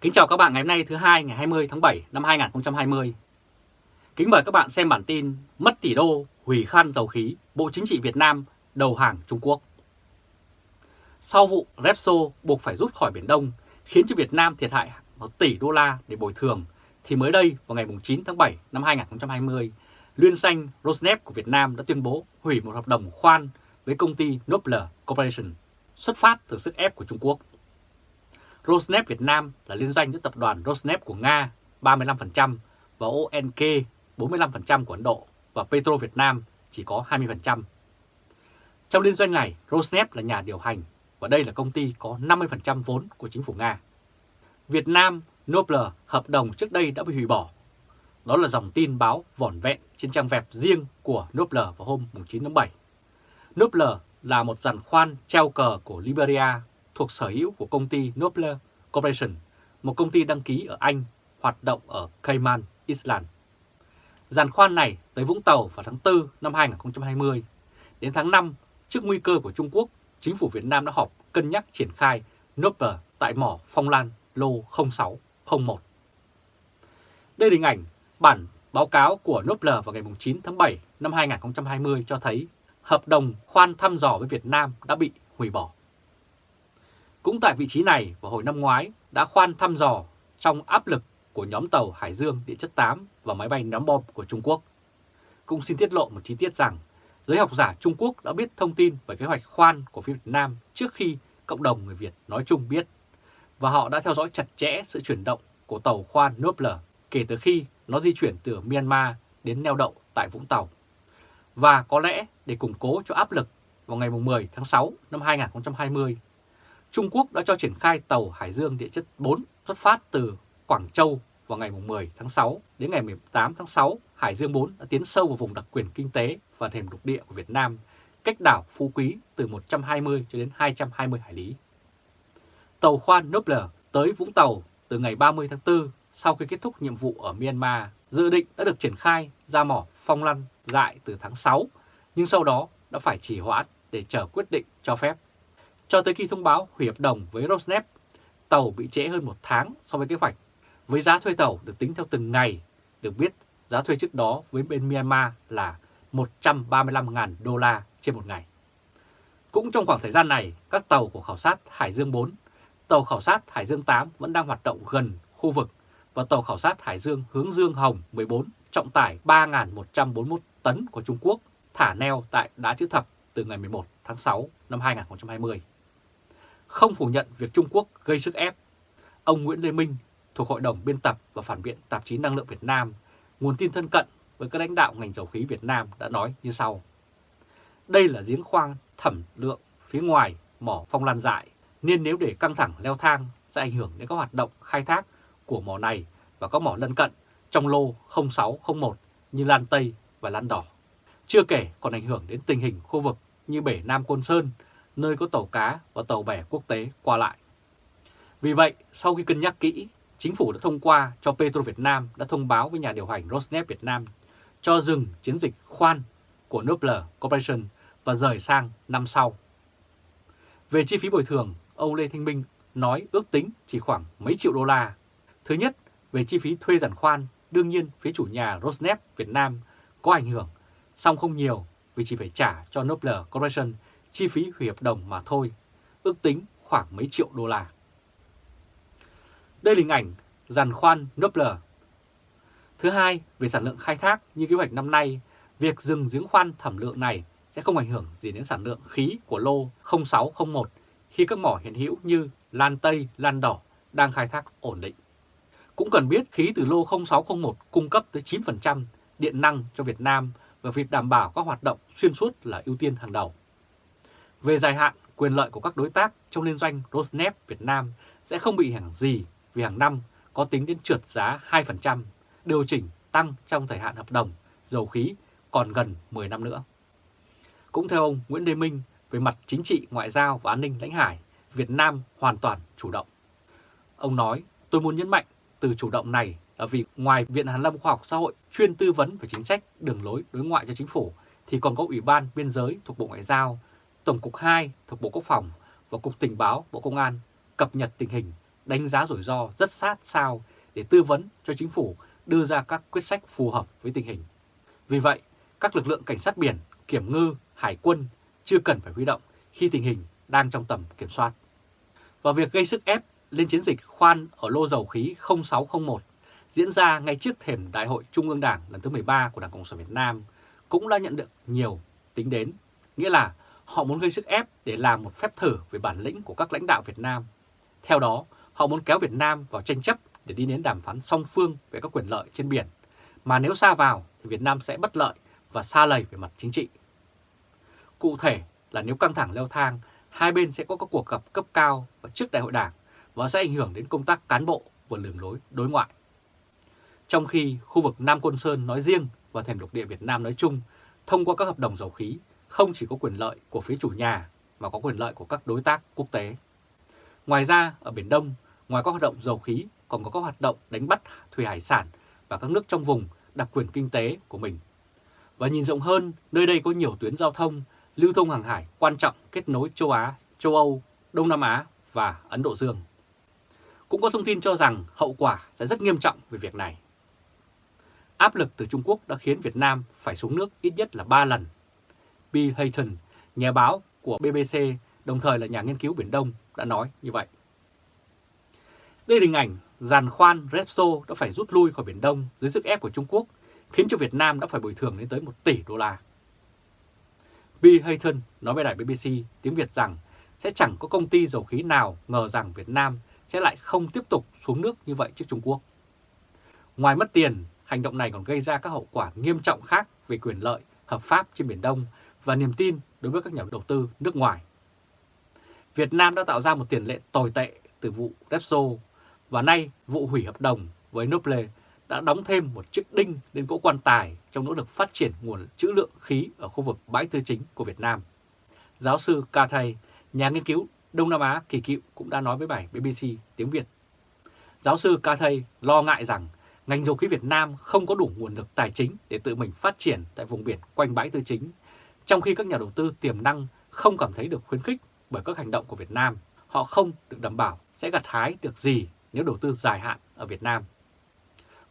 Kính chào các bạn ngày hôm nay thứ hai ngày 20 tháng 7 năm 2020. Kính mời các bạn xem bản tin Mất tỷ đô, hủy khăn dầu khí, Bộ Chính trị Việt Nam đầu hàng Trung Quốc. Sau vụ Repso buộc phải rút khỏi Biển Đông khiến cho Việt Nam thiệt hại 1 tỷ đô la để bồi thường, thì mới đây vào ngày 9 tháng 7 năm 2020, Liên danh Rosneft của Việt Nam đã tuyên bố hủy một hợp đồng khoan với công ty Nobler Corporation xuất phát từ sức ép của Trung Quốc. Rosneft Việt Nam là liên doanh giữa tập đoàn Rosneft của Nga 35% và ONK 45% của Ấn Độ và Petro Việt Nam chỉ có 20%. Trong liên doanh này, Rosneft là nhà điều hành và đây là công ty có 50% vốn của chính phủ Nga. Việt Nam Nobler hợp đồng trước đây đã bị hủy bỏ. Đó là dòng tin báo vỏn vẹn trên trang web riêng của Nobler vào hôm 9 tháng 7. Nobler là một giàn khoan treo cờ của Liberia thuộc sở hữu của công ty Nobler Corporation, một công ty đăng ký ở Anh, hoạt động ở Cayman Island. Giàn khoan này tới Vũng Tàu vào tháng 4 năm 2020. Đến tháng 5, trước nguy cơ của Trung Quốc, chính phủ Việt Nam đã họp cân nhắc triển khai Nobler tại mỏ Phong Lan lô 0601. Đây là hình ảnh bản báo cáo của Nobler vào ngày 9 tháng 7 năm 2020 cho thấy hợp đồng khoan thăm dò với Việt Nam đã bị hủy bỏ. Cũng tại vị trí này vào hồi năm ngoái đã khoan thăm dò trong áp lực của nhóm tàu Hải Dương địa chất 8 và máy bay ném bom của Trung Quốc. Cũng xin tiết lộ một chi tiết rằng giới học giả Trung Quốc đã biết thông tin về kế hoạch khoan của phía Việt Nam trước khi cộng đồng người Việt nói chung biết và họ đã theo dõi chặt chẽ sự chuyển động của tàu khoan Nobler kể từ khi nó di chuyển từ Myanmar đến neo đậu tại Vũng Tàu. Và có lẽ để củng cố cho áp lực vào ngày 10 tháng 6 năm 2020, Trung Quốc đã cho triển khai tàu Hải Dương địa chất 4 xuất phát từ Quảng Châu vào ngày 10 tháng 6 đến ngày 18 tháng 6, Hải Dương 4 đã tiến sâu vào vùng đặc quyền kinh tế và thềm lục địa của Việt Nam, cách đảo Phú Quý từ 120 cho đến 220 hải lý. Tàu khoan Nobler tới Vũng Tàu từ ngày 30 tháng 4 sau khi kết thúc nhiệm vụ ở Myanmar, dự định đã được triển khai ra mỏ Phong Lăn dại từ tháng 6, nhưng sau đó đã phải trì hoãn để chờ quyết định cho phép. Cho tới khi thông báo hủy hợp đồng với Rosneft, tàu bị trễ hơn một tháng so với kế hoạch. Với giá thuê tàu được tính theo từng ngày, được biết giá thuê trước đó với bên Myanmar là 135.000 đô la trên một ngày. Cũng trong khoảng thời gian này, các tàu của khảo sát Hải Dương 4, tàu khảo sát Hải Dương 8 vẫn đang hoạt động gần khu vực và tàu khảo sát Hải Dương hướng Dương Hồng 14 trọng tải 3.141 tấn của Trung Quốc thả neo tại Đá Chữ Thập từ ngày 11 tháng 6 năm 2020. Không phủ nhận việc Trung Quốc gây sức ép, ông Nguyễn Lê Minh thuộc Hội đồng biên tập và phản biện tạp chí Năng lượng Việt Nam, nguồn tin thân cận với các lãnh đạo ngành dầu khí Việt Nam đã nói như sau. Đây là giếng khoan thẩm lượng phía ngoài mỏ phong lan dại, nên nếu để căng thẳng leo thang sẽ ảnh hưởng đến các hoạt động khai thác của mỏ này và các mỏ lân cận trong lô 0601 như Lan Tây và Lan Đỏ. Chưa kể còn ảnh hưởng đến tình hình khu vực như bể Nam Côn Sơn, nơi có tàu cá và tàu bè quốc tế qua lại. Vì vậy, sau khi cân nhắc kỹ, chính phủ đã thông qua cho Petro Việt Nam đã thông báo với nhà điều hành Rosneft Việt Nam cho dừng chiến dịch khoan của Nobler Corporation và rời sang năm sau. Về chi phí bồi thường, ông Lê Thanh Minh nói ước tính chỉ khoảng mấy triệu đô la. Thứ nhất, về chi phí thuê giàn khoan, đương nhiên phía chủ nhà Rosneft Việt Nam có ảnh hưởng, song không nhiều vì chỉ phải trả cho Nobler Corporation chi phí hủy hợp đồng mà thôi, ước tính khoảng mấy triệu đô la. Đây là hình ảnh giàn khoan Nobler. Thứ hai, về sản lượng khai thác như kế hoạch năm nay, việc dừng giếng khoan thẩm lượng này sẽ không ảnh hưởng gì đến sản lượng khí của lô 0601 khi các mỏ hiện hữu như Lan Tây, Lan Đỏ đang khai thác ổn định. Cũng cần biết khí từ lô 0601 cung cấp tới 9% điện năng cho Việt Nam và việc đảm bảo các hoạt động xuyên suốt là ưu tiên hàng đầu. Về dài hạn, quyền lợi của các đối tác trong liên doanh Rosneft Việt Nam sẽ không bị hàng gì vì hàng năm có tính đến trượt giá 2%, điều chỉnh tăng trong thời hạn hợp đồng dầu khí còn gần 10 năm nữa. Cũng theo ông Nguyễn Đê Minh, về mặt chính trị, ngoại giao và an ninh lãnh hải, Việt Nam hoàn toàn chủ động. Ông nói, tôi muốn nhấn mạnh từ chủ động này là vì ngoài Viện Hàn Lâm Khoa học Xã hội chuyên tư vấn về chính sách đường lối đối ngoại cho chính phủ, thì còn có Ủy ban Biên giới thuộc Bộ Ngoại giao, Tổng cục 2 thuộc Bộ Quốc phòng và Cục Tình báo Bộ Công an cập nhật tình hình đánh giá rủi ro rất sát sao để tư vấn cho chính phủ đưa ra các quyết sách phù hợp với tình hình. Vì vậy, các lực lượng cảnh sát biển, kiểm ngư, hải quân chưa cần phải huy động khi tình hình đang trong tầm kiểm soát. Và việc gây sức ép lên chiến dịch khoan ở lô dầu khí 0601 diễn ra ngay trước thềm Đại hội Trung ương Đảng lần thứ 13 của Đảng Cộng sản Việt Nam cũng đã nhận được nhiều tính đến, nghĩa là họ muốn gây sức ép để làm một phép thử về bản lĩnh của các lãnh đạo Việt Nam. Theo đó, họ muốn kéo Việt Nam vào tranh chấp để đi đến đàm phán song phương về các quyền lợi trên biển, mà nếu xa vào thì Việt Nam sẽ bất lợi và xa lầy về mặt chính trị. Cụ thể là nếu căng thẳng leo thang, hai bên sẽ có các cuộc gặp cấp cao và trước đại hội đảng và sẽ ảnh hưởng đến công tác cán bộ và đường lối đối ngoại. Trong khi khu vực Nam Côn Sơn nói riêng và thềm lục địa Việt Nam nói chung thông qua các hợp đồng dầu khí không chỉ có quyền lợi của phía chủ nhà mà có quyền lợi của các đối tác quốc tế. Ngoài ra, ở Biển Đông, ngoài các hoạt động dầu khí còn có các hoạt động đánh bắt thủy hải sản và các nước trong vùng đặc quyền kinh tế của mình. Và nhìn rộng hơn, nơi đây có nhiều tuyến giao thông, lưu thông hàng hải quan trọng kết nối châu Á, châu Âu, Đông Nam Á và Ấn Độ Dương. Cũng có thông tin cho rằng hậu quả sẽ rất nghiêm trọng về việc này. Áp lực từ Trung Quốc đã khiến Việt Nam phải xuống nước ít nhất là 3 lần. Bill Hayton, nhà báo của BBC, đồng thời là nhà nghiên cứu Biển Đông, đã nói như vậy. Đây là hình ảnh giàn khoan Repso đã phải rút lui khỏi Biển Đông dưới sức ép của Trung Quốc, khiến cho Việt Nam đã phải bồi thường lên tới 1 tỷ đô la. Bill Hayton nói với đài BBC tiếng Việt rằng sẽ chẳng có công ty dầu khí nào ngờ rằng Việt Nam sẽ lại không tiếp tục xuống nước như vậy trước Trung Quốc. Ngoài mất tiền, hành động này còn gây ra các hậu quả nghiêm trọng khác về quyền lợi hợp pháp trên Biển Đông và niềm tin đối với các nhà đầu tư nước ngoài. Việt Nam đã tạo ra một tiền lệ tồi tệ từ vụ Repso và nay vụ hủy hợp đồng với Noble đã đóng thêm một chiếc đinh lên cỗ quan tài trong nỗ lực phát triển nguồn trữ lượng khí ở khu vực bãi tư chính của Việt Nam. Giáo sư Cathay, nhà nghiên cứu Đông Nam Á kỳ cựu cũng đã nói với bài BBC tiếng Việt. Giáo sư Cathay lo ngại rằng ngành dầu khí Việt Nam không có đủ nguồn lực tài chính để tự mình phát triển tại vùng biển quanh bãi tư chính, trong khi các nhà đầu tư tiềm năng không cảm thấy được khuyến khích bởi các hành động của Việt Nam. Họ không được đảm bảo sẽ gặt hái được gì nếu đầu tư dài hạn ở Việt Nam.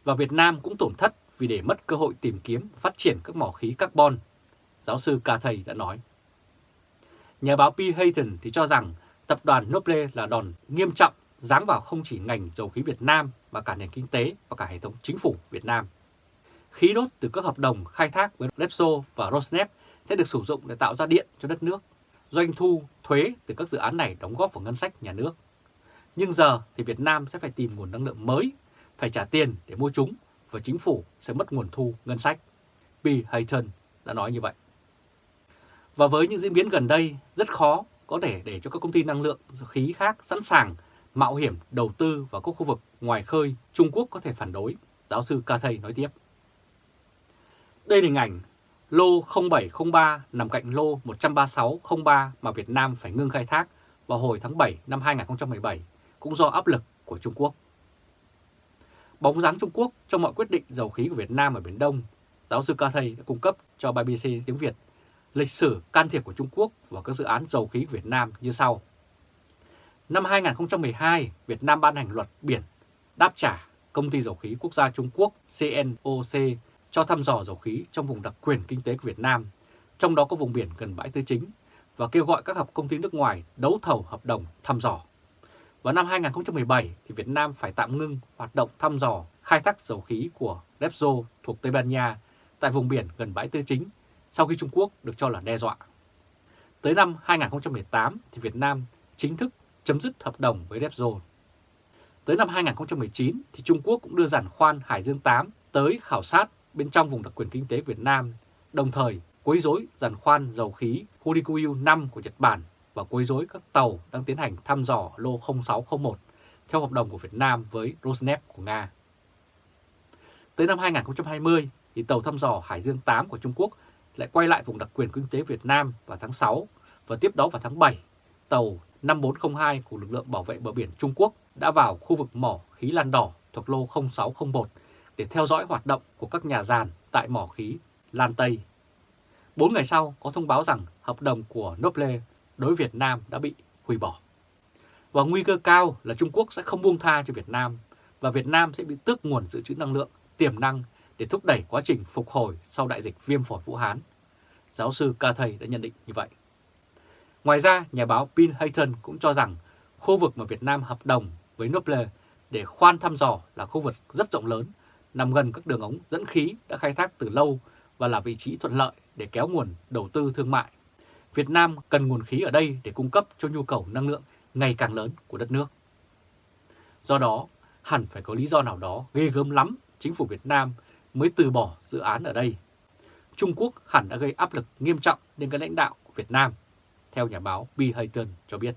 Và Việt Nam cũng tổn thất vì để mất cơ hội tìm kiếm phát triển các mỏ khí carbon, giáo sư Cathay đã nói. Nhà báo P. Hayton thì cho rằng tập đoàn Noble là đòn nghiêm trọng giáng vào không chỉ ngành dầu khí Việt Nam mà cả nền kinh tế và cả hệ thống chính phủ Việt Nam. Khí đốt từ các hợp đồng khai thác với Repsol và Rosneft sẽ được sử dụng để tạo ra điện cho đất nước. Doanh thu, thuế từ các dự án này đóng góp vào ngân sách nhà nước. Nhưng giờ thì Việt Nam sẽ phải tìm nguồn năng lượng mới, phải trả tiền để mua chúng và chính phủ sẽ mất nguồn thu ngân sách. B. Hayton đã nói như vậy. Và với những diễn biến gần đây, rất khó có thể để cho các công ty năng lượng khí khác sẵn sàng mạo hiểm đầu tư vào các khu vực ngoài khơi Trung Quốc có thể phản đối, giáo sư Cathay nói tiếp. Đây là hình ảnh lô 0703 nằm cạnh lô 13603 mà Việt Nam phải ngưng khai thác vào hồi tháng 7 năm 2017, cũng do áp lực của Trung Quốc. Bóng dáng Trung Quốc trong mọi quyết định dầu khí của Việt Nam ở Biển Đông, giáo sư Cathay đã cung cấp cho BBC tiếng Việt lịch sử can thiệp của Trung Quốc vào các dự án dầu khí của Việt Nam như sau. Năm 2012, Việt Nam ban hành luật biển đáp trả công ty dầu khí quốc gia Trung Quốc CNOC cho thăm dò dầu khí trong vùng đặc quyền kinh tế của Việt Nam, trong đó có vùng biển gần bãi Tư Chính, và kêu gọi các hợp công ty nước ngoài đấu thầu hợp đồng thăm dò. Vào năm 2017, thì Việt Nam phải tạm ngưng hoạt động thăm dò khai thác dầu khí của Repsol thuộc Tây Ban Nha tại vùng biển gần bãi Tư Chính sau khi Trung Quốc được cho là đe dọa. Tới năm 2018 thì Việt Nam chính thức chấm dứt hợp đồng với Repsol. Tới năm 2019 thì Trung Quốc cũng đưa giàn khoan Hải Dương 8 tới khảo sát bên trong vùng đặc quyền kinh tế Việt Nam, đồng thời quấy rối giàn khoan dầu khí Horikuyu 5 của Nhật Bản và quấy rối các tàu đang tiến hành thăm dò lô 0601 theo hợp đồng của Việt Nam với Rosneft của Nga. Tới năm 2020 thì tàu thăm dò Hải Dương 8 của Trung Quốc lại quay lại vùng đặc quyền kinh tế Việt Nam vào tháng 6 và tiếp đó vào tháng 7, tàu 5402 của lực lượng bảo vệ bờ biển Trung Quốc đã vào khu vực mỏ khí Lan Đỏ thuộc lô 0601 để theo dõi hoạt động của các nhà giàn tại mỏ khí Lan Tây. Bốn ngày sau có thông báo rằng hợp đồng của Noble đối Việt Nam đã bị hủy bỏ. Và nguy cơ cao là Trung Quốc sẽ không buông tha cho Việt Nam và Việt Nam sẽ bị tước nguồn dự trữ năng lượng tiềm năng để thúc đẩy quá trình phục hồi sau đại dịch viêm phổi Vũ Hán. Giáo sư Ca Thầy đã nhận định như vậy. Ngoài ra, nhà báo Bill Hayton cũng cho rằng khu vực mà Việt Nam hợp đồng với Noble để khoan thăm dò là khu vực rất rộng lớn, nằm gần các đường ống dẫn khí đã khai thác từ lâu và là vị trí thuận lợi để kéo nguồn đầu tư thương mại. Việt Nam cần nguồn khí ở đây để cung cấp cho nhu cầu năng lượng ngày càng lớn của đất nước. Do đó, hẳn phải có lý do nào đó ghê gớm lắm chính phủ Việt Nam mới từ bỏ dự án ở đây. Trung Quốc hẳn đã gây áp lực nghiêm trọng lên các lãnh đạo Việt Nam, theo nhà báo B. Hayton cho biết.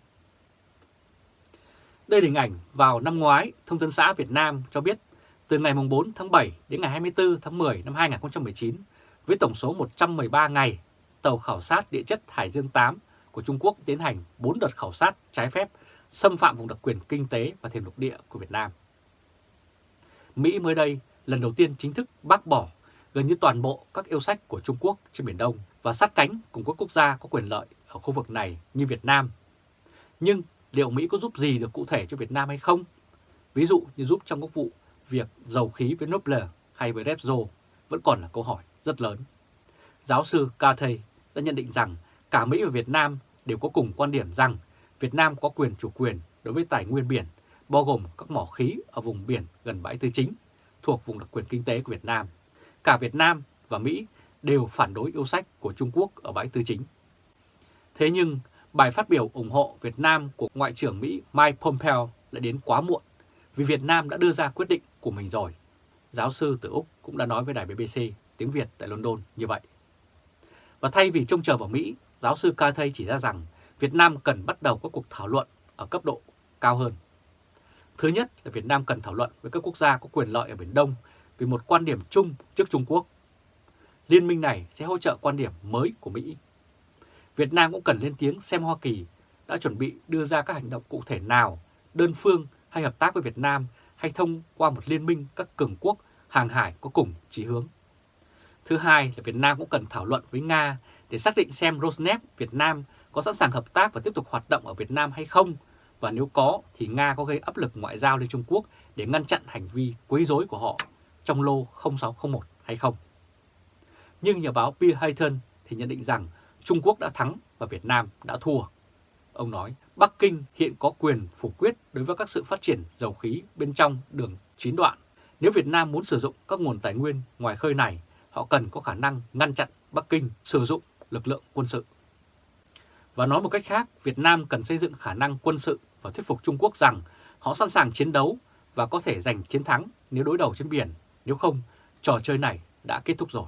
Đây là hình ảnh vào năm ngoái, Thông tấn xã Việt Nam cho biết từ ngày 4 tháng 7 đến ngày 24 tháng 10 năm 2019, với tổng số 113 ngày, tàu khảo sát địa chất Hải Dương 8 của Trung Quốc tiến hành 4 đợt khảo sát trái phép xâm phạm vùng đặc quyền kinh tế và thềm lục địa của Việt Nam. Mỹ mới đây lần đầu tiên chính thức bác bỏ gần như toàn bộ các yêu sách của Trung Quốc trên Biển Đông và sát cánh cùng các quốc gia có quyền lợi ở khu vực này như Việt Nam. Nhưng liệu Mỹ có giúp gì được cụ thể cho Việt Nam hay không? Ví dụ như giúp trong các vụ việc dầu khí với Nobler hay với Repsol vẫn còn là câu hỏi rất lớn. Giáo sư Carthay đã nhận định rằng cả Mỹ và Việt Nam đều có cùng quan điểm rằng Việt Nam có quyền chủ quyền đối với tài nguyên biển, bao gồm các mỏ khí ở vùng biển gần bãi tư chính, thuộc vùng đặc quyền kinh tế của Việt Nam. Cả Việt Nam và Mỹ đều phản đối yêu sách của Trung Quốc ở bãi tư chính. Thế nhưng, bài phát biểu ủng hộ Việt Nam của Ngoại trưởng Mỹ Mike Pompeo lại đến quá muộn, vì Việt Nam đã đưa ra quyết định của mình rồi. Giáo sư từ Úc cũng đã nói với đài BBC tiếng Việt tại London như vậy. Và thay vì trông chờ vào Mỹ, giáo sư Cathay chỉ ra rằng Việt Nam cần bắt đầu các cuộc thảo luận ở cấp độ cao hơn. Thứ nhất là Việt Nam cần thảo luận với các quốc gia có quyền lợi ở Biển Đông vì một quan điểm chung trước Trung Quốc. Liên minh này sẽ hỗ trợ quan điểm mới của Mỹ. Việt Nam cũng cần lên tiếng xem Hoa Kỳ đã chuẩn bị đưa ra các hành động cụ thể nào, đơn phương hay hợp tác với Việt Nam hay thông qua một liên minh các cường quốc hàng hải có cùng chỉ hướng. Thứ hai là Việt Nam cũng cần thảo luận với Nga để xác định xem Rosneft Việt Nam có sẵn sàng hợp tác và tiếp tục hoạt động ở Việt Nam hay không, và nếu có thì Nga có gây áp lực ngoại giao lên Trung Quốc để ngăn chặn hành vi quấy rối của họ trong lô 0601 hay không. Nhưng nhà báo Bill Hayton thì nhận định rằng Trung Quốc đã thắng và Việt Nam đã thua. Ông nói Bắc Kinh hiện có quyền phủ quyết đối với các sự phát triển dầu khí bên trong đường chín đoạn. Nếu Việt Nam muốn sử dụng các nguồn tài nguyên ngoài khơi này, họ cần có khả năng ngăn chặn Bắc Kinh sử dụng lực lượng quân sự. Và nói một cách khác, Việt Nam cần xây dựng khả năng quân sự và thuyết phục Trung Quốc rằng họ sẵn sàng chiến đấu và có thể giành chiến thắng nếu đối đầu trên biển, nếu không, trò chơi này đã kết thúc rồi.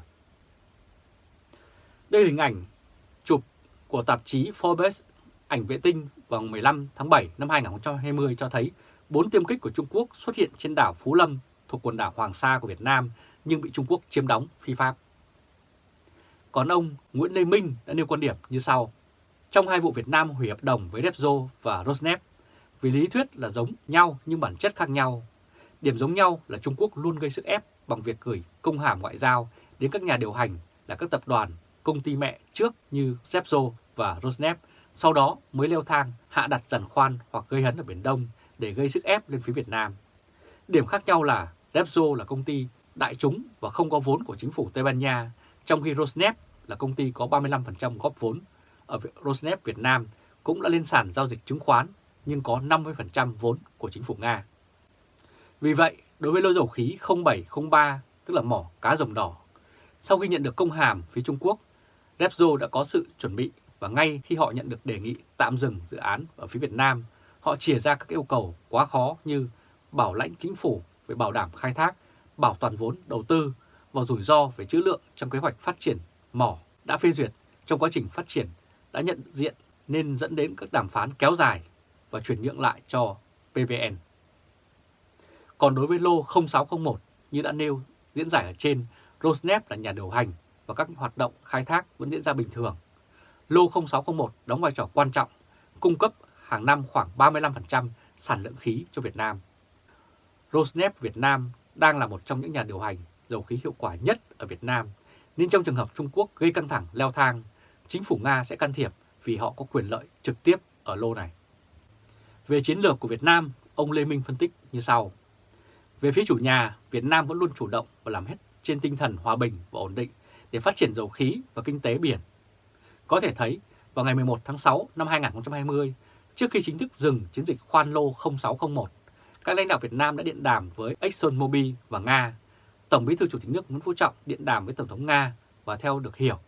Đây là hình ảnh chụp của tạp chí Forbes ảnh vệ tinh vào 15 tháng 7 năm 2020 cho thấy 4 tiêm kích của Trung Quốc xuất hiện trên đảo Phú Lâm thuộc quần đảo Hoàng Sa của Việt Nam nhưng bị Trung Quốc chiếm đóng phi pháp. Còn ông Nguyễn Lê Minh đã nêu quan điểm như sau. Trong hai vụ Việt Nam hủy hợp đồng với Repsol và Rosneft, vì lý thuyết là giống nhau nhưng bản chất khác nhau. Điểm giống nhau là Trung Quốc luôn gây sức ép bằng việc gửi công hàm ngoại giao đến các nhà điều hành là các tập đoàn, công ty mẹ trước như Repsol và Rosneft, sau đó mới leo thang hạ đặt giàn khoan hoặc gây hấn ở Biển Đông để gây sức ép lên phía Việt Nam. Điểm khác nhau là Repsol là công ty đại chúng và không có vốn của chính phủ Tây Ban Nha, trong khi Rosneft là công ty có 35% góp vốn ở Rosneft Việt Nam cũng đã lên sàn giao dịch chứng khoán nhưng có 50% vốn của chính phủ Nga. Vì vậy, đối với lô dầu khí 0703, tức là mỏ cá rồng đỏ, sau khi nhận được công hàm phía Trung Quốc, Repsol đã có sự chuẩn bị và ngay khi họ nhận được đề nghị tạm dừng dự án ở phía Việt Nam, họ chia ra các yêu cầu quá khó như bảo lãnh chính phủ về bảo đảm khai thác, bảo toàn vốn đầu tư và rủi ro về trữ lượng trong kế hoạch phát triển mỏ đã phê duyệt trong quá trình phát triển đã nhận diện nên dẫn đến các đàm phán kéo dài và chuyển nhượng lại cho PVN. Còn đối với lô 0601 như đã nêu diễn giải ở trên, Rosneft là nhà điều hành và các hoạt động khai thác vẫn diễn ra bình thường. Lô 0601 đóng vai trò quan trọng, cung cấp hàng năm khoảng 35% sản lượng khí cho Việt Nam. Rosneft Việt Nam đang là một trong những nhà điều hành dầu khí hiệu quả nhất ở Việt Nam, nên trong trường hợp Trung Quốc gây căng thẳng leo thang, chính phủ Nga sẽ can thiệp vì họ có quyền lợi trực tiếp ở lô này. Về chiến lược của Việt Nam, ông Lê Minh phân tích như sau. Về phía chủ nhà, Việt Nam vẫn luôn chủ động và làm hết trên tinh thần hòa bình và ổn định để phát triển dầu khí và kinh tế biển. Có thể thấy, vào ngày 11 tháng 6 năm 2020, trước khi chính thức dừng chiến dịch khoan lô 0601, các lãnh đạo Việt Nam đã điện đàm với ExxonMobil và Nga. Tổng bí thư Chủ tịch nước Nguyễn Phú Trọng điện đàm với Tổng thống Nga và theo được hiểu,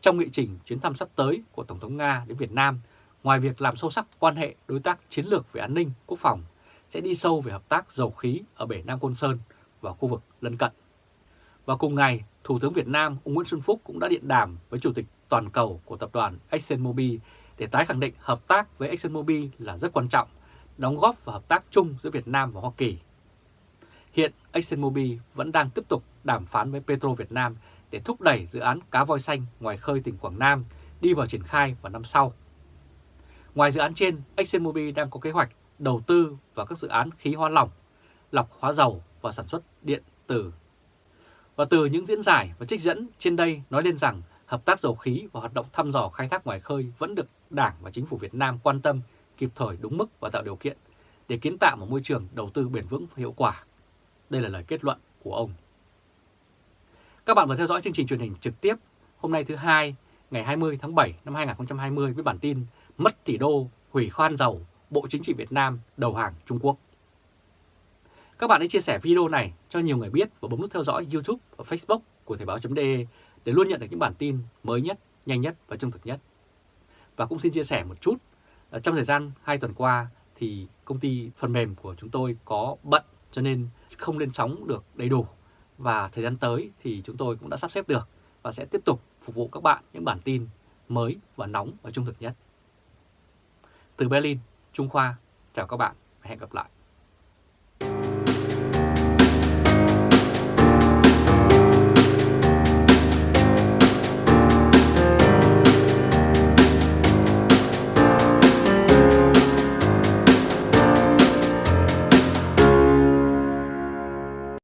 trong nghị trình chuyến thăm sắp tới của Tổng thống Nga đến Việt Nam, ngoài việc làm sâu sắc quan hệ đối tác chiến lược về an ninh, quốc phòng, sẽ đi sâu về hợp tác dầu khí ở bể Nam Côn Sơn và khu vực lân cận. Và cùng ngày, Thủ tướng Việt Nam ông Nguyễn Xuân Phúc cũng đã điện đàm với Chủ tịch toàn cầu của tập đoàn ExxonMobil để tái khẳng định hợp tác với ExxonMobil là rất quan trọng, đóng góp vào hợp tác chung giữa Việt Nam và Hoa Kỳ. Hiện ExxonMobil vẫn đang tiếp tục đàm phán với Petro Việt Nam để thúc đẩy dự án cá voi xanh ngoài khơi tỉnh Quảng Nam đi vào triển khai vào năm sau. Ngoài dự án trên, ExxonMobil đang có kế hoạch đầu tư vào các dự án khí hóa lỏng, lọc hóa dầu và sản xuất điện tử. Và từ những diễn giải và trích dẫn trên đây nói lên rằng hợp tác dầu khí và hoạt động thăm dò khai thác ngoài khơi vẫn được Đảng và Chính phủ Việt Nam quan tâm kịp thời đúng mức và tạo điều kiện để kiến tạo một môi trường đầu tư bền vững và hiệu quả. Đây là lời kết luận của ông. Các bạn vừa theo dõi chương trình truyền hình trực tiếp hôm nay thứ hai ngày 20 tháng 7 năm 2020 với bản tin Mất tỷ đô, hủy khoan dầu, Bộ Chính trị Việt Nam đầu hàng Trung Quốc. Các bạn hãy chia sẻ video này cho nhiều người biết và bấm nút theo dõi YouTube và Facebook của Thời báo.de để luôn nhận được những bản tin mới nhất, nhanh nhất và trung thực nhất. Và cũng xin chia sẻ một chút, ờ, trong thời gian 2 tuần qua thì công ty phần mềm của chúng tôi có bận cho nên không lên sóng được đầy đủ. Và thời gian tới thì chúng tôi cũng đã sắp xếp được và sẽ tiếp tục phục vụ các bạn những bản tin mới và nóng và trung thực nhất. Từ Berlin, Trung Khoa, chào các bạn và hẹn gặp lại.